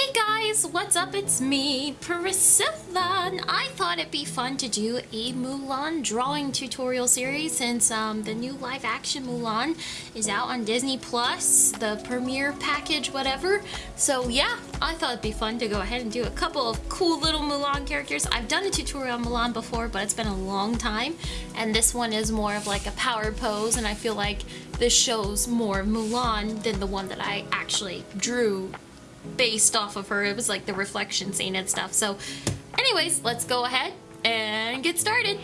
Hey guys, what's up? It's me, Priscilla, and I thought it'd be fun to do a Mulan drawing tutorial series since um, the new live action Mulan is out on Disney Plus, the premiere package, whatever. So yeah, I thought it'd be fun to go ahead and do a couple of cool little Mulan characters. I've done a tutorial on Mulan before, but it's been a long time, and this one is more of like a power pose, and I feel like this shows more Mulan than the one that I actually drew based off of her. It was like the reflection scene and stuff. So anyways, let's go ahead and get started.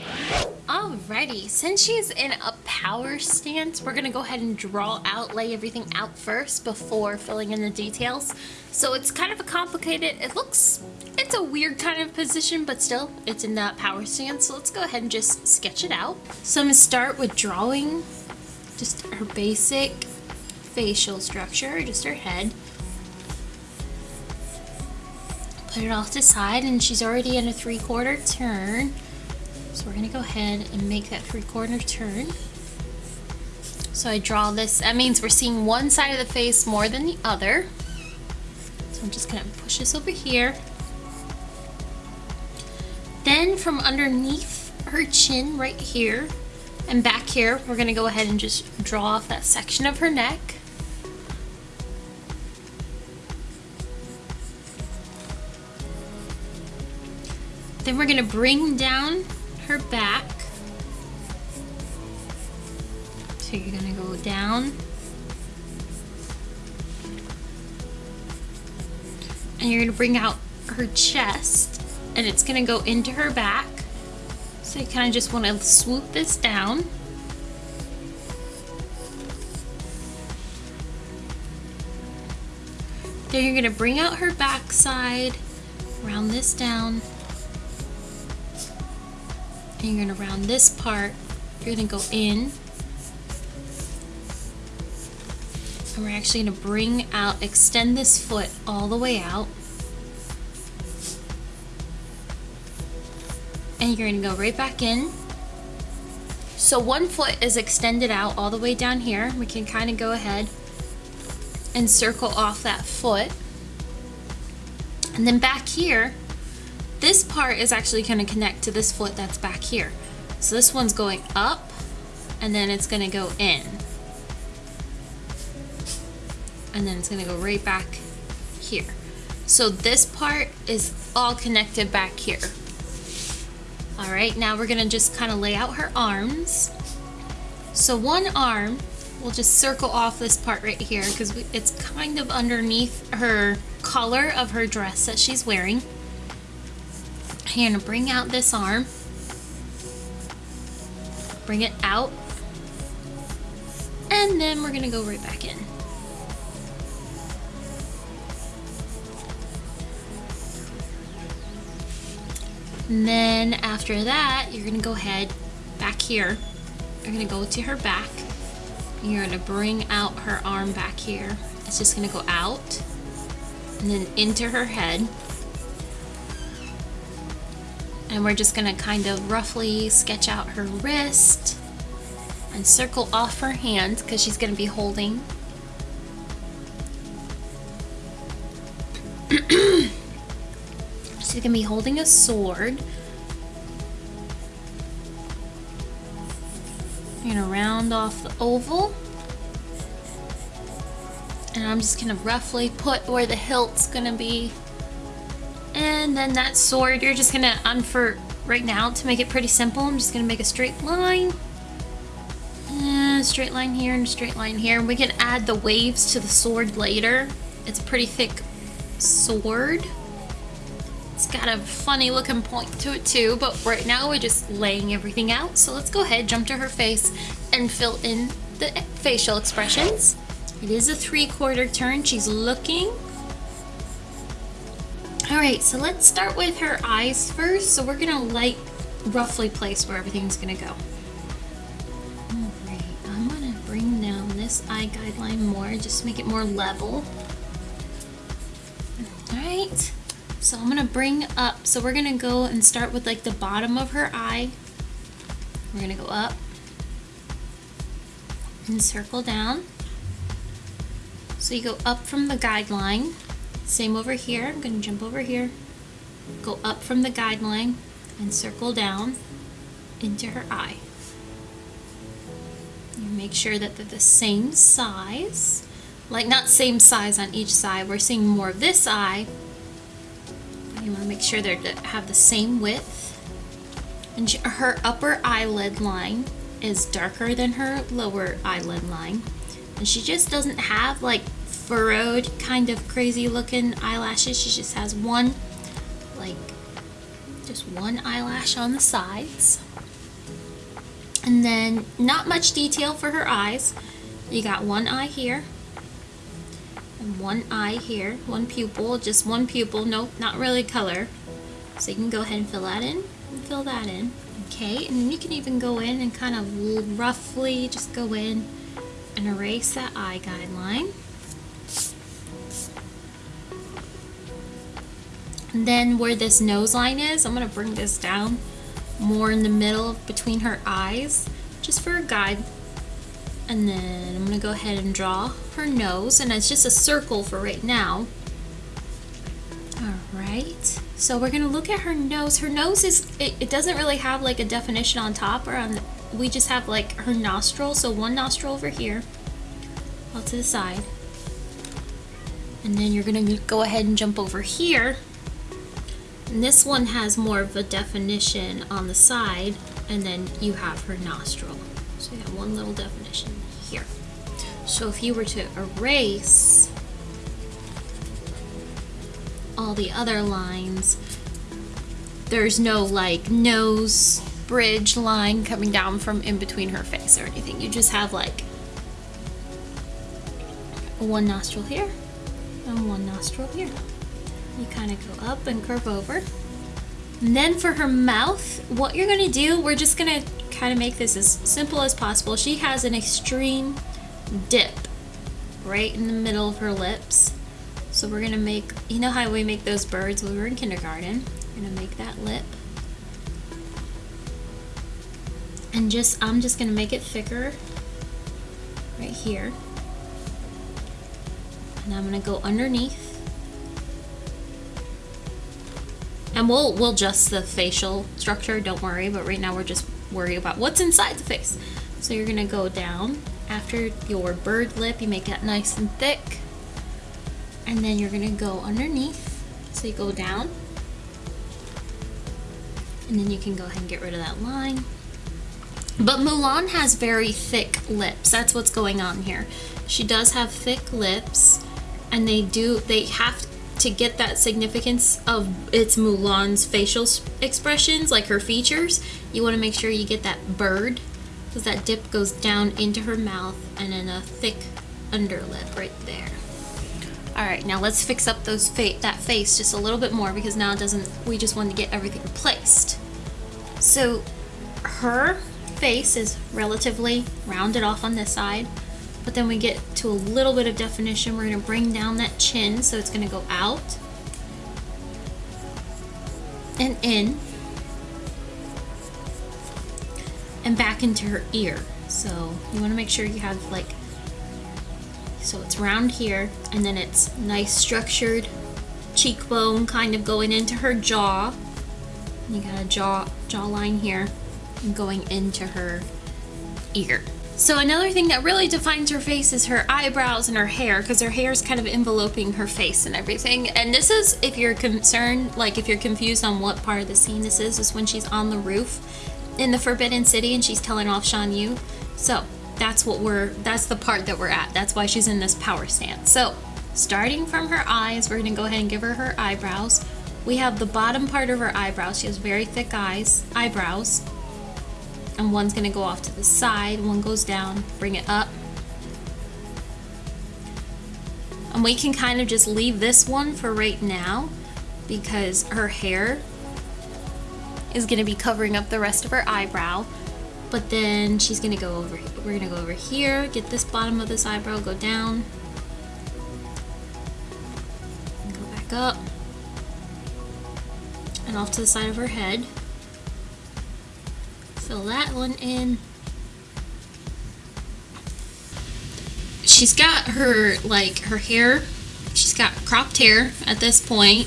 Alrighty, since she's in a power stance, we're gonna go ahead and draw out, lay everything out first before filling in the details. So it's kind of a complicated, it looks, it's a weird kind of position, but still, it's in that power stance. So let's go ahead and just sketch it out. So I'm gonna start with drawing just her basic facial structure, just her head. Put it off to the side and she's already in a three-quarter turn. So we're gonna go ahead and make that three-quarter turn. So I draw this, that means we're seeing one side of the face more than the other. So I'm just gonna push this over here. Then from underneath her chin right here and back here, we're gonna go ahead and just draw off that section of her neck. Then we're to bring down her back. So you're to go down. And you're to bring out her chest. And it's to go into her back. So you kind of just want to swoop this down. Then you're to bring out her backside, round this down, you're going to round this part. You're going to go in. And we're actually going to bring out, extend this foot all the way out. And you're going to go right back in. So one foot is extended out all the way down here. We can kind of go ahead and circle off that foot. And then back here, this part is actually going to connect to this foot that's back here. So this one's going up and then it's going to go in. And then it's going to go right back here. So this part is all connected back here. All right, now we're gonna just kind of lay out her arms. So one arm, we'll just circle off this part right here because it's kind of underneath her collar of her dress that she's wearing. You're gonna bring out this arm. Bring it out. And then we're gonna go right back in. And then after that, you're gonna go ahead back here. You're gonna go to her back. You're gonna bring out her arm back here. It's just gonna go out and then into her head and we're just gonna kind of roughly sketch out her wrist and circle off her hand because she's gonna be holding. She's gonna be holding a sword. You're gonna round off the oval. And I'm just gonna roughly put where the hilt's gonna be and then that sword, you're just gonna, um, for right now, to make it pretty simple, I'm just gonna make a straight line. A straight line here and a straight line here. We can add the waves to the sword later. It's a pretty thick sword. It's got a funny looking point to it too, but right now we're just laying everything out. So let's go ahead, jump to her face, and fill in the facial expressions. It is a three quarter turn. She's looking Alright, so let's start with her eyes first. So we're gonna like roughly place where everything's gonna go. Alright, I'm gonna bring down this eye guideline more, just to make it more level. Alright, so I'm gonna bring up, so we're gonna go and start with like the bottom of her eye. We're gonna go up and circle down. So you go up from the guideline Same over here. I'm going to jump over here, go up from the guideline, and circle down into her eye. You make sure that they're the same size. Like, not same size on each side. We're seeing more of this eye. You want to make sure they have the same width. And her upper eyelid line is darker than her lower eyelid line. And she just doesn't have like furrowed kind of crazy looking eyelashes. She just has one, like, just one eyelash on the sides. And then not much detail for her eyes. You got one eye here and one eye here, one pupil, just one pupil, nope, not really color. So you can go ahead and fill that in and fill that in. Okay, and then you can even go in and kind of roughly just go in and erase that eye guideline. And then where this nose line is, I'm to bring this down more in the middle between her eyes, just for a guide. And then I'm to go ahead and draw her nose, and it's just a circle for right now. Alright, so we're to look at her nose. Her nose is, it, it doesn't really have like a definition on top or on, the, we just have like her nostril. So one nostril over here, out to the side. And then you're to go ahead and jump over here and this one has more of a definition on the side, and then you have her nostril. So you have one little definition here. So if you were to erase all the other lines, there's no like nose bridge line coming down from in between her face or anything. You just have like one nostril here and one nostril here you kind of go up and curve over. And then for her mouth, what you're gonna do, we're just gonna kind of make this as simple as possible. She has an extreme dip right in the middle of her lips. So we're gonna make, you know how we make those birds when we were in kindergarten? We're gonna make that lip. And just, I'm just gonna make it thicker right here. And I'm gonna go underneath And we'll we'll adjust the facial structure, don't worry, but right now we're just worried about what's inside the face. So you're gonna go down after your bird lip, you make that nice and thick. And then you're gonna go underneath. So you go down. And then you can go ahead and get rid of that line. But Mulan has very thick lips. That's what's going on here. She does have thick lips and they do they have to get that significance of its Mulan's facial expressions, like her features, you want to make sure you get that bird, because that dip goes down into her mouth and then a thick underlip right there. All right, now let's fix up those fa that face just a little bit more because now it doesn't, we just want to get everything replaced. So her face is relatively rounded off on this side but then we get to a little bit of definition. We're going to bring down that chin, so it's going to go out and in and back into her ear. So you want to make sure you have like, so it's round here and then it's nice structured cheekbone kind of going into her jaw. You got a jaw jawline here and going into her ear. So another thing that really defines her face is her eyebrows and her hair because her hair is kind of enveloping her face and everything. And this is, if you're concerned, like if you're confused on what part of the scene this is, is when she's on the roof in the Forbidden City and she's telling off Shan Yu. So that's what we're, that's the part that we're at. That's why she's in this power stance. So starting from her eyes, we're going to go ahead and give her her eyebrows. We have the bottom part of her eyebrows. She has very thick eyes, eyebrows and one's gonna go off to the side, one goes down, bring it up. And we can kind of just leave this one for right now because her hair is gonna be covering up the rest of her eyebrow. But then she's gonna go over, we're gonna go over here, get this bottom of this eyebrow, go down, go back up, and off to the side of her head fill that one in. She's got her, like, her hair she's got cropped hair at this point.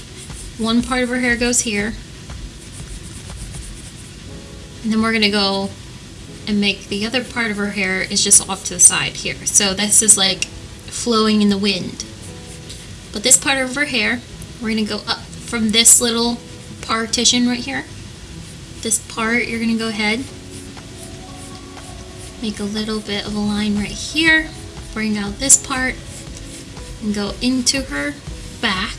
One part of her hair goes here. And then we're gonna go and make the other part of her hair is just off to the side here. So this is like flowing in the wind. But this part of her hair, we're gonna go up from this little partition right here. This part, you're gonna go ahead, make a little bit of a line right here, bring out this part, and go into her back.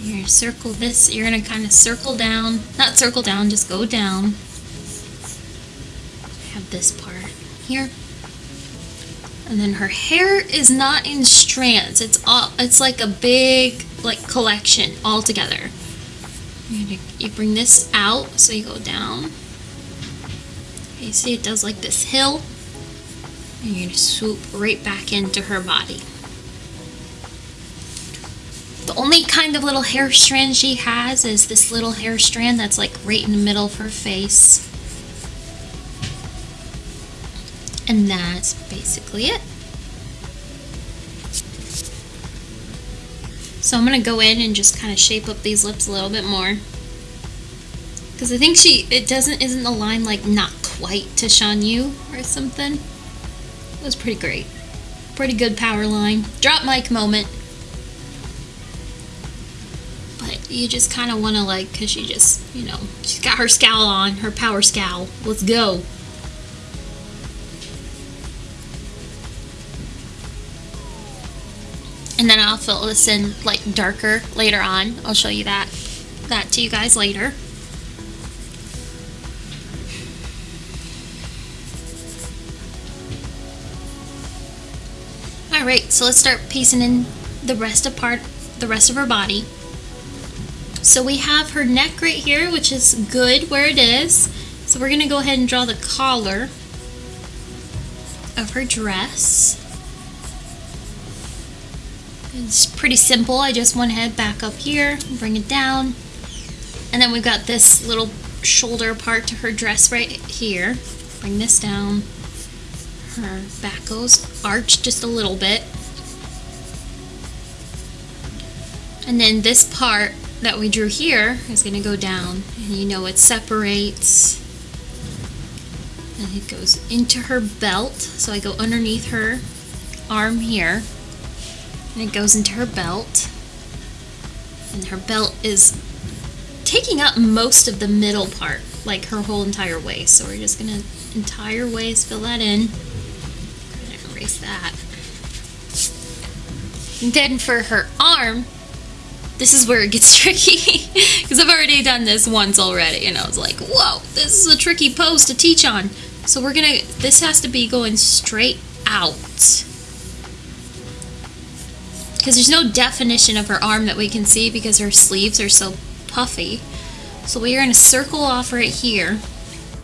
You're gonna circle this, you're gonna kind of circle down, not circle down, just go down. Have this part here. And then her hair is not in strands. It's all it's like a big like collection all together. You, bring this out so you go down. You see it does like this hill. And you're gonna swoop right back into her body. The only kind of little hair strand she has is this little hair strand that's like right in the middle of her face. And that's basically it. So I'm going to go in and just kind of shape up these lips a little bit more. Because I think she, it doesn't, isn't the line like not quite to Shan Yu or something. It was pretty great. Pretty good power line. Drop mic moment. But you just kind of want to like, because she just, you know, she's got her scowl on, her power scowl. Let's go. And then I'll fill this in like darker later on. I'll show you that that to you guys later. Alright, so let's start piecing in the rest of part the rest of her body. So we have her neck right here, which is good where it is. So we're gonna go ahead and draw the collar of her dress. It's pretty simple. I just went ahead back up here, bring it down. And then we've got this little shoulder part to her dress right here. Bring this down. Her back goes arched just a little bit. And then this part that we drew here is going to go down. And you know it separates. And it goes into her belt. So I go underneath her arm here and it goes into her belt. And her belt is taking up most of the middle part, like her whole entire waist. So we're just gonna entire waist, fill that in. erase that. And then for her arm, this is where it gets tricky because I've already done this once already and I was like, whoa, this is a tricky pose to teach on. So we're gonna, this has to be going straight out because there's no definition of her arm that we can see because her sleeves are so puffy. So we are going to circle off right here.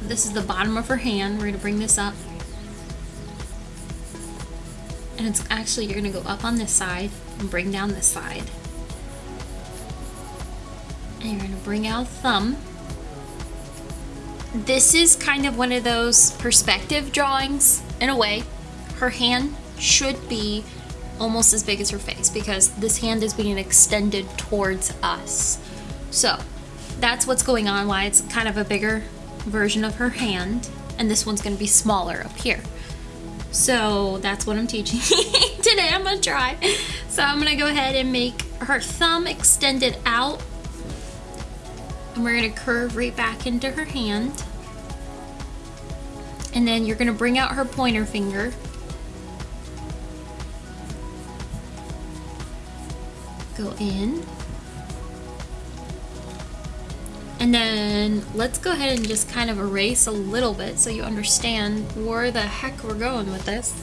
This is the bottom of her hand. We're going to bring this up. And it's actually, you're going to go up on this side and bring down this side. And you're going to bring out thumb. This is kind of one of those perspective drawings in a way. Her hand should be almost as big as her face because this hand is being extended towards us. So that's what's going on, why it's kind of a bigger version of her hand. And this one's gonna be smaller up here. So that's what I'm teaching today. I'm gonna try. So I'm gonna go ahead and make her thumb extended out. And we're gonna curve right back into her hand. And then you're gonna bring out her pointer finger go in. And then let's go ahead and just kind of erase a little bit so you understand where the heck we're going with this.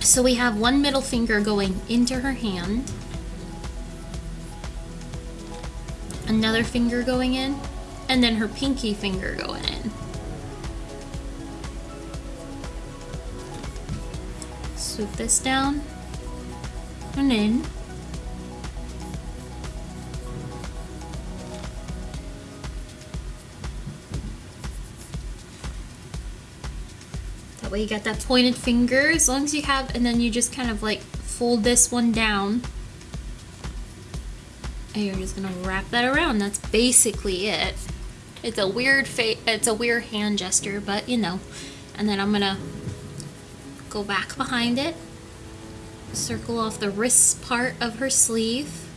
So we have one middle finger going into her hand. Another finger going in. And then her pinky finger going in. Swoop this down That way you got that pointed finger, as long as you have, and then you just kind of like fold this one down. And you're just gonna wrap that around. That's basically it. It's a weird face. it's a weird hand gesture, but you know. And then I'm gonna go back behind it, circle off the wrist part of her sleeve.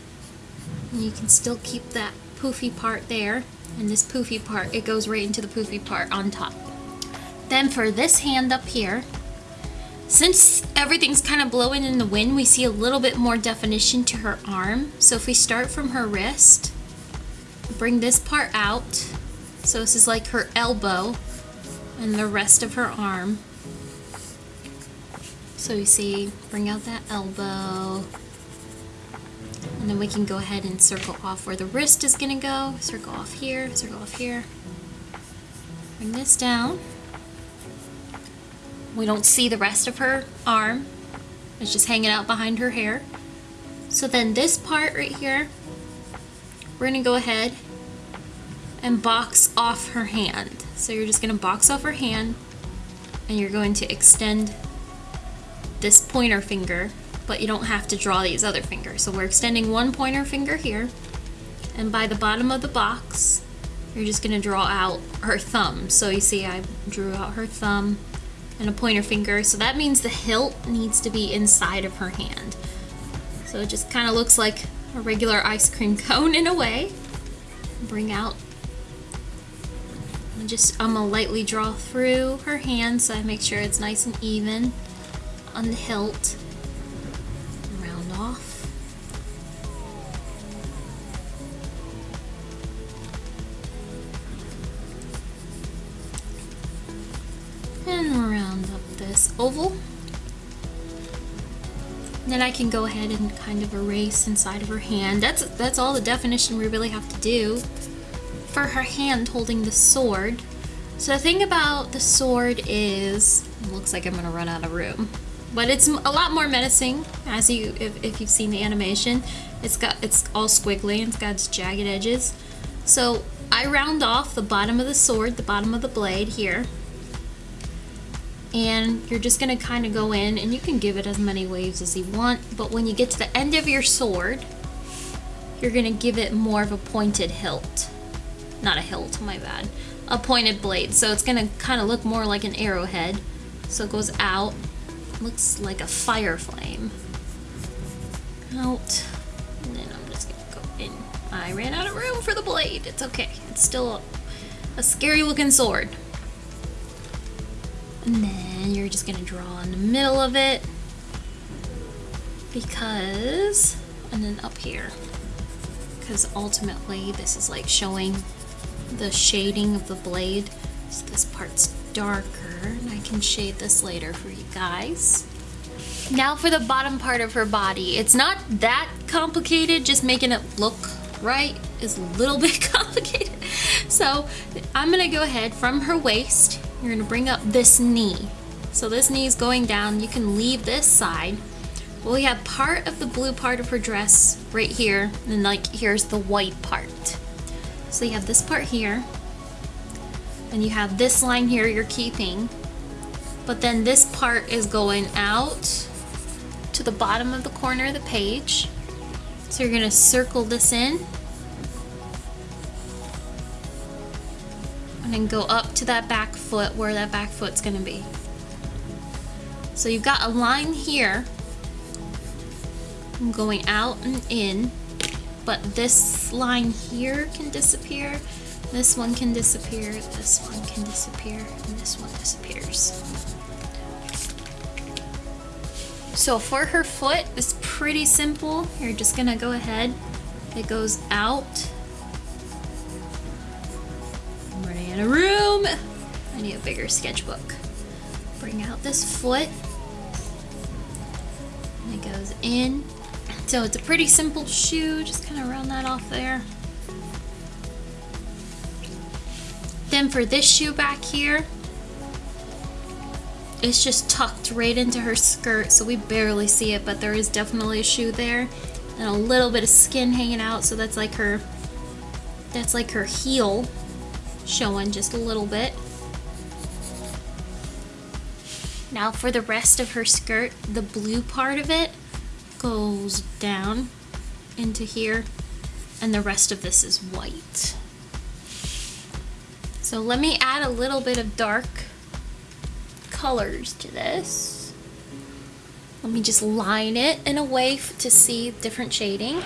And you can still keep that poofy part there. And this poofy part, it goes right into the poofy part on top. Then for this hand up here, since everything's kind of blowing in the wind, we see a little bit more definition to her arm. So if we start from her wrist, bring this part out. So this is like her elbow and the rest of her arm. So you see, bring out that elbow. And then we can go ahead and circle off where the wrist is gonna go. Circle off here, circle off here. Bring this down. We don't see the rest of her arm. It's just hanging out behind her hair. So then this part right here, we're gonna go ahead and box off her hand. So you're just gonna box off her hand and you're going to extend this pointer finger, but you don't have to draw these other fingers. So we're extending one pointer finger here, and by the bottom of the box, you're just gonna draw out her thumb. So you see I drew out her thumb and a pointer finger. So that means the hilt needs to be inside of her hand. So it just kind of looks like a regular ice cream cone in a way. Bring out just I'm gonna lightly draw through her hand so I make sure it's nice and even on the hilt. Round off. And round up this oval. Then I can go ahead and kind of erase inside of her hand. That's that's all the definition we really have to do for her hand holding the sword. So the thing about the sword is, looks like I'm gonna run out of room but it's a lot more menacing as you if, if you've seen the animation. It's got it's all squiggly and it's got its jagged edges. So I round off the bottom of the sword the bottom of the blade here. And you're just gonna kind of go in and you can give it as many waves as you want but when you get to the end of your sword you're gonna give it more of a pointed hilt. Not a hilt my bad. A pointed blade so it's gonna kind of look more like an arrowhead. So it goes out looks like a fire flame. Out. And then I'm just gonna go in. I ran out of room for the blade. It's okay. It's still a, a scary looking sword. And then you're just gonna draw in the middle of it. Because, and then up here. Because ultimately this is like showing the shading of the blade. So this part's darker and I can shade this later for you guys. Now for the bottom part of her body. It's not that complicated, just making it look right is a little bit complicated. So I'm gonna go ahead from her waist, you're gonna bring up this knee. So this knee is going down, you can leave this side. Well, we have part of the blue part of her dress right here, and like here's the white part. So you have this part here, and you have this line here you're keeping. But then this part is going out to the bottom of the corner of the page. So you're gonna circle this in. And then go up to that back foot where that back foot's gonna be. So you've got a line here going out and in. But this line here can disappear this one can disappear, this one can disappear, and this one disappears. So for her foot, it's pretty simple. You're just gonna go ahead. It goes out. I'm running out of room. I need a bigger sketchbook. Bring out this foot. And it goes in. So it's a pretty simple shoe. Just kind of round that off there. Then for this shoe back here, it's just tucked right into her skirt, so we barely see it, but there is definitely a shoe there. And a little bit of skin hanging out, so that's like her, that's like her heel showing just a little bit. Now for the rest of her skirt, the blue part of it goes down into here and the rest of this is white. So let me add a little bit of dark colors to this. Let me just line it in a way to see different shading.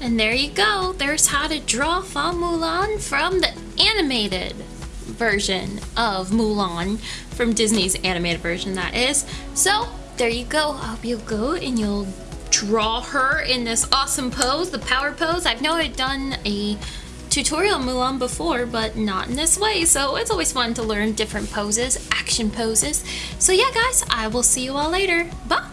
And there you go. There's how to draw Fa Mulan from the animated version of Mulan from Disney's animated version that is. So there you go. I hope you'll go and you'll draw her in this awesome pose, the power pose. I've know I've done a tutorial Mulan before, but not in this way. So it's always fun to learn different poses, action poses. So yeah, guys, I will see you all later. Bye!